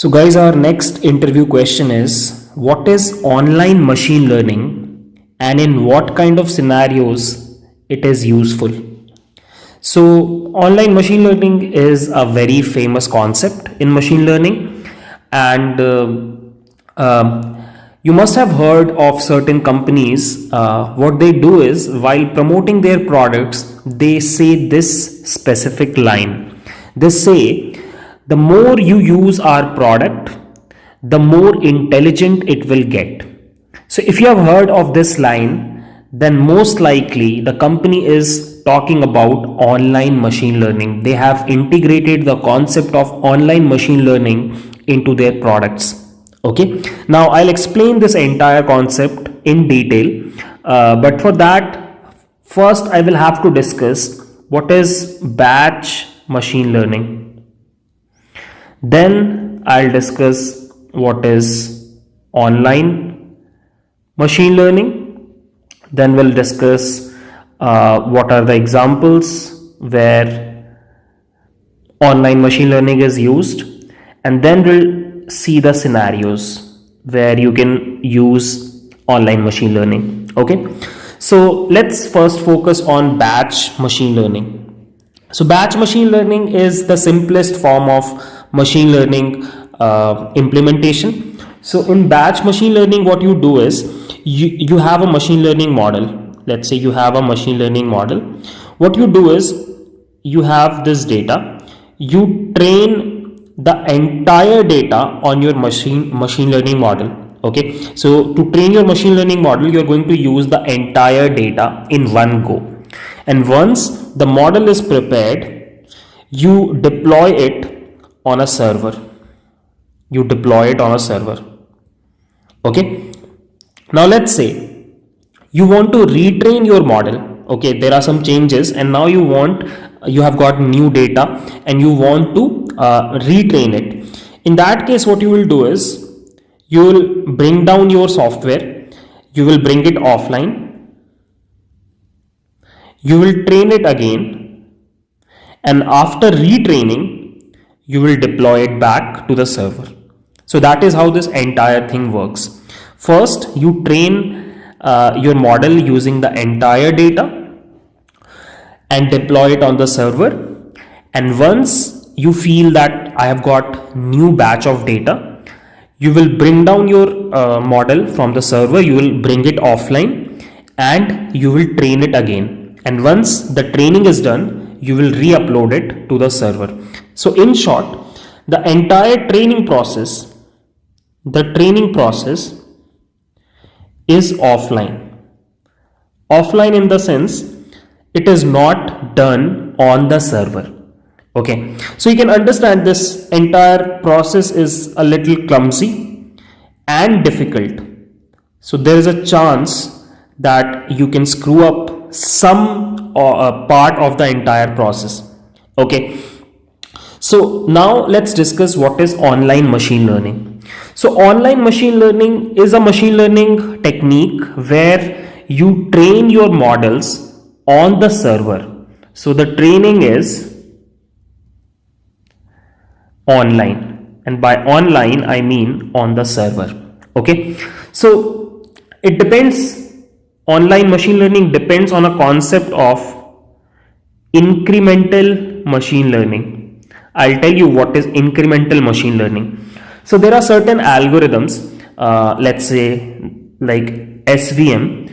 So guys, our next interview question is, what is online machine learning and in what kind of scenarios it is useful? So online machine learning is a very famous concept in machine learning and uh, um, you must have heard of certain companies uh, what they do is while promoting their products they say this specific line they say the more you use our product the more intelligent it will get so if you have heard of this line then most likely the company is talking about online machine learning. They have integrated the concept of online machine learning into their products. Okay, now I'll explain this entire concept in detail, uh, but for that, first I will have to discuss what is batch machine learning. Then I'll discuss what is online machine learning. Then we'll discuss uh, what are the examples where online machine learning is used. And then we'll see the scenarios where you can use online machine learning. Okay? So let's first focus on batch machine learning. So batch machine learning is the simplest form of machine learning uh, implementation. So in batch machine learning what you do is you, you have a machine learning model. Let's say you have a machine learning model. What you do is you have this data. You train the entire data on your machine machine learning model okay? So to train your machine learning model you're going to use the entire data in one go. And once the model is prepared you deploy it on a server. You deploy it on a server. Okay? Now let's say you want to retrain your model. Okay? There are some changes and now you want you have got new data and you want to uh, retrain it. In that case what you will do is you will bring down your software. You will bring it offline. You will train it again. And after retraining you will deploy it back to the server so that is how this entire thing works First, you train uh, your model using the entire data and deploy it on the server. And once you feel that I have got new batch of data, you will bring down your uh, model from the server, you will bring it offline and you will train it again. And once the training is done, you will re-upload it to the server. So in short, the entire training process, the training process is offline. Offline in the sense it is not done on the server. Okay, so you can understand this entire process is a little clumsy and difficult. So there is a chance that you can screw up some uh, part of the entire process. Okay, so now let's discuss what is online machine learning. So online machine learning is a machine learning technique where you train your models on the server. So the training is online and by online I mean on the server. Okay. So it depends online machine learning depends on a concept of incremental machine learning. I'll tell you what is incremental machine learning. So there are certain algorithms, uh, let's say like SVM,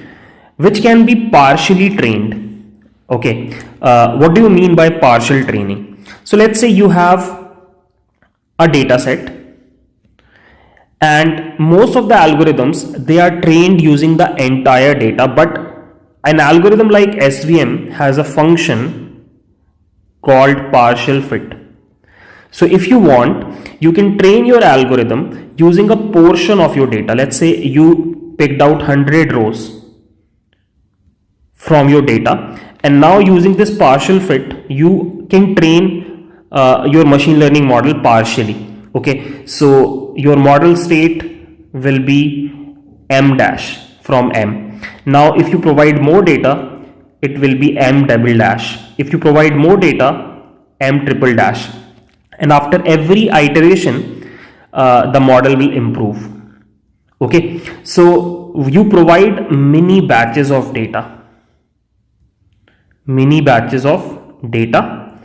which can be partially trained. Okay, uh, what do you mean by partial training? So let's say you have a data set and most of the algorithms they are trained using the entire data but an algorithm like SVM has a function called partial fit so if you want, you can train your algorithm using a portion of your data. Let's say you picked out 100 rows from your data and now using this partial fit, you can train uh, your machine learning model partially. Okay, so your model state will be m dash from m. Now if you provide more data, it will be m double dash. If you provide more data, m triple dash and after every iteration uh, the model will improve. Okay? So you provide mini batches of data. Mini batches of data.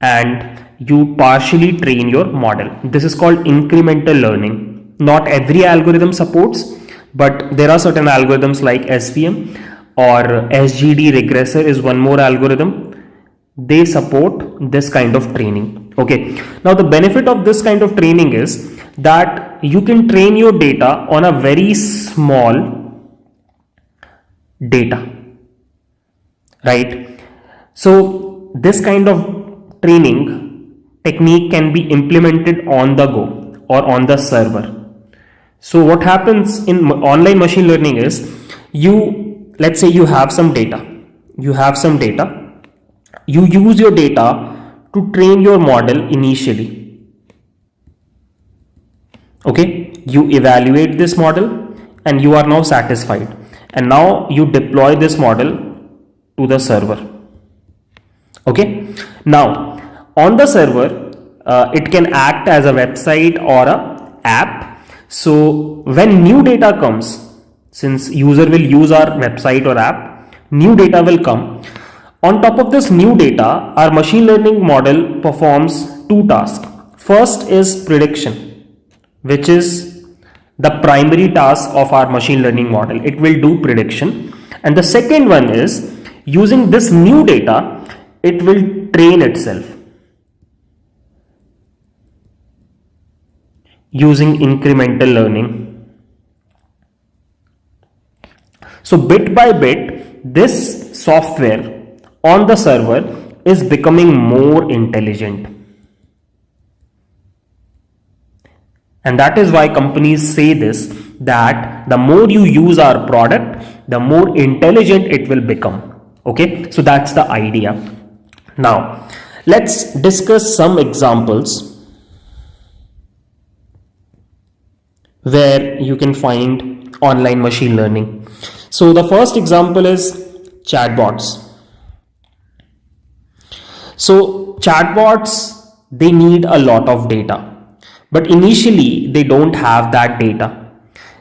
And you partially train your model. This is called incremental learning. Not every algorithm supports but there are certain algorithms like svm or sgd regressor is one more algorithm. They support this kind of training okay. Now the benefit of this kind of training is that you can train your data on a very small data. Right? So this kind of training technique can be implemented on the go or on the server. So what happens in online machine learning is you let's say you have some data. You have some data. You use your data to train your model initially. Okay? You evaluate this model and you are now satisfied. And now you deploy this model to the server. Okay? Now on the server uh, it can act as a website or a app. So when new data comes since user will use our website or app new data will come on top of this new data our machine learning model performs two tasks first is prediction which is the primary task of our machine learning model. It will do prediction. And the second one is using this new data, it will train itself using incremental learning. So bit by bit, this software on the server is becoming more intelligent And that is why companies say this that the more you use our product, the more intelligent it will become. Okay, so that's the idea. Now, let's discuss some examples where you can find online machine learning. So, the first example is chatbots. So, chatbots they need a lot of data but initially, they don't have that data.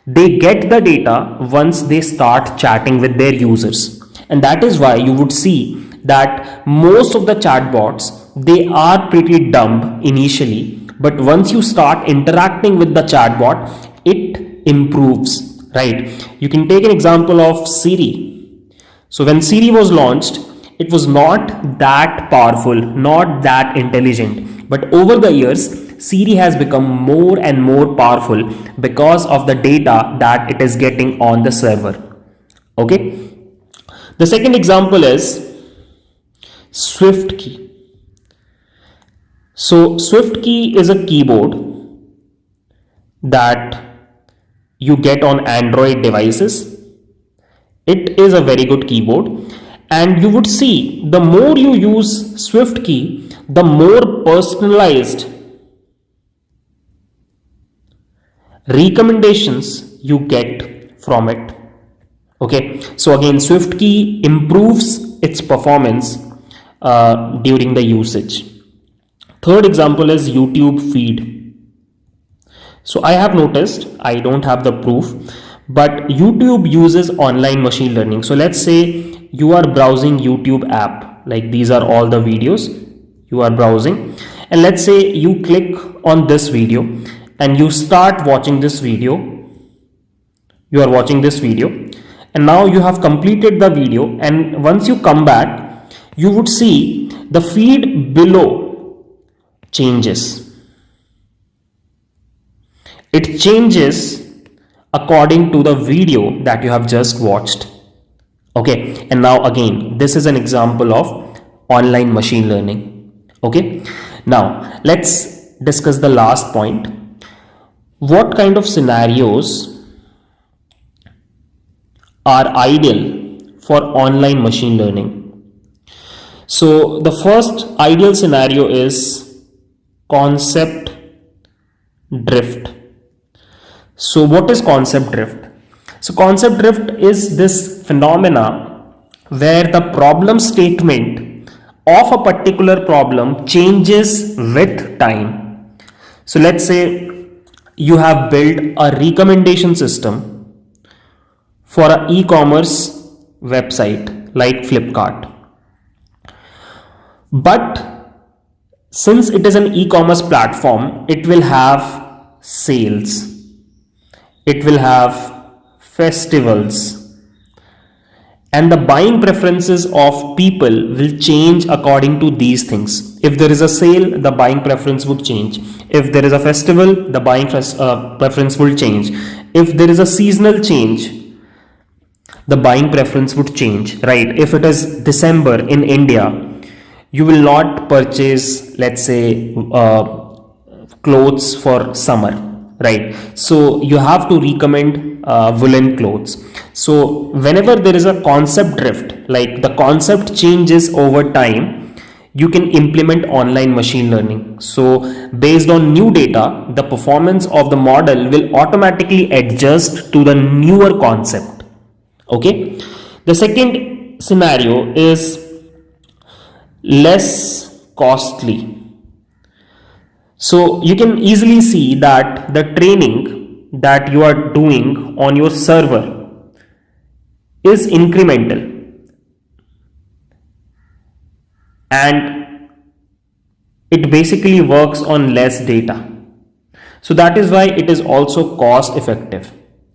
They get the data once they start chatting with their users. And that is why you would see that most of the chatbots, they are pretty dumb initially. But once you start interacting with the chatbot, it improves, right? You can take an example of Siri. So when Siri was launched, it was not that powerful, not that intelligent. But over the years, Siri has become more and more powerful because of the data that it is getting on the server. Okay. The second example is SwiftKey. So SwiftKey is a keyboard that you get on Android devices. It is a very good keyboard and you would see the more you use SwiftKey, the more personalized recommendations you get from it. Okay? So again SwiftKey improves its performance uh, during the usage. Third example is youtube feed. So i have noticed i don't have the proof but youtube uses online machine learning. So let's say you are browsing youtube app. Like these are all the videos you are browsing. And let's say you click on this video and you start watching this video. You are watching this video. And now you have completed the video. And once you come back you would see the feed below changes. It changes according to the video that you have just watched okay and now again this is an example of online machine learning okay now let's discuss the last point what kind of scenarios are ideal for online machine learning? So the first ideal scenario is concept drift. So what is concept drift? So concept drift is this phenomena where the problem statement of a particular problem changes with time. So let's say you have built a recommendation system for an e-commerce website like Flipkart. But since it is an e-commerce platform, it will have sales. It will have festivals and the buying preferences of people will change according to these things. If there is a sale, the buying preference would change. If there is a festival, the buying uh, preference will change. If there is a seasonal change, the buying preference would change, right? If it is December in India, you will not purchase, let's say, uh, clothes for summer, right? So you have to recommend uh, woolen clothes so whenever there is a concept drift, like the concept changes over time, you can implement online machine learning. So based on new data, the performance of the model will automatically adjust to the newer concept. Okay. The second scenario is less costly. So you can easily see that the training that you are doing on your server is incremental and it basically works on less data. So that is why it is also cost effective.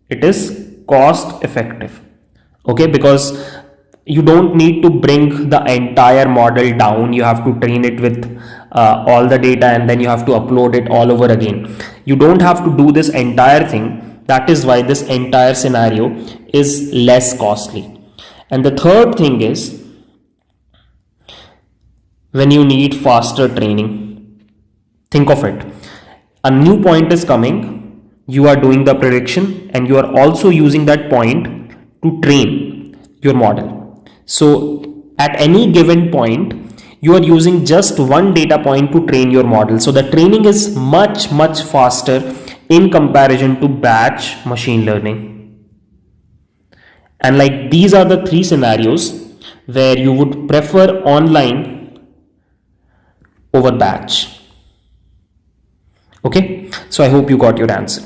It is cost effective. Okay, because you don't need to bring the entire model down. You have to train it with uh, all the data and then you have to upload it all over again. You don't have to do this entire thing that is why this entire scenario is less costly. And the third thing is when you need faster training, think of it. A new point is coming, you are doing the prediction and you are also using that point to train your model. So at any given point, you are using just one data point to train your model. So the training is much, much faster in comparison to batch machine learning. And like these are the three scenarios where you would prefer online over batch. Okay, so I hope you got your answer.